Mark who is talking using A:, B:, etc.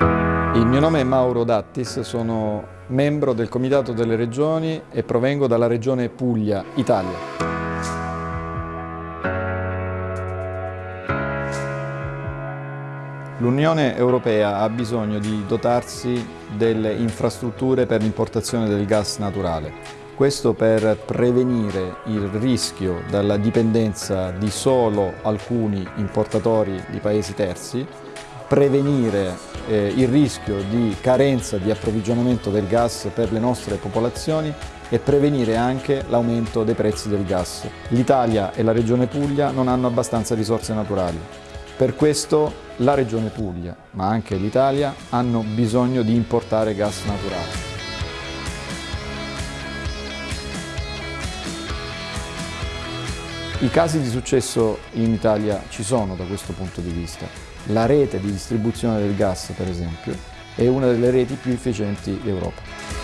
A: Il mio nome è Mauro Dattis, sono membro del Comitato delle Regioni e provengo dalla regione Puglia, Italia. L'Unione Europea ha bisogno di dotarsi delle infrastrutture per l'importazione del gas naturale. Questo per prevenire il rischio dalla dipendenza di solo alcuni importatori di paesi terzi, prevenire eh, il rischio di carenza di approvvigionamento del gas per le nostre popolazioni e prevenire anche l'aumento dei prezzi del gas. L'Italia e la Regione Puglia non hanno abbastanza risorse naturali. Per questo la Regione Puglia, ma anche l'Italia, hanno bisogno di importare gas naturale. I casi di successo in Italia ci sono da questo punto di vista. La rete di distribuzione del gas, per esempio, è una delle reti più efficienti d'Europa.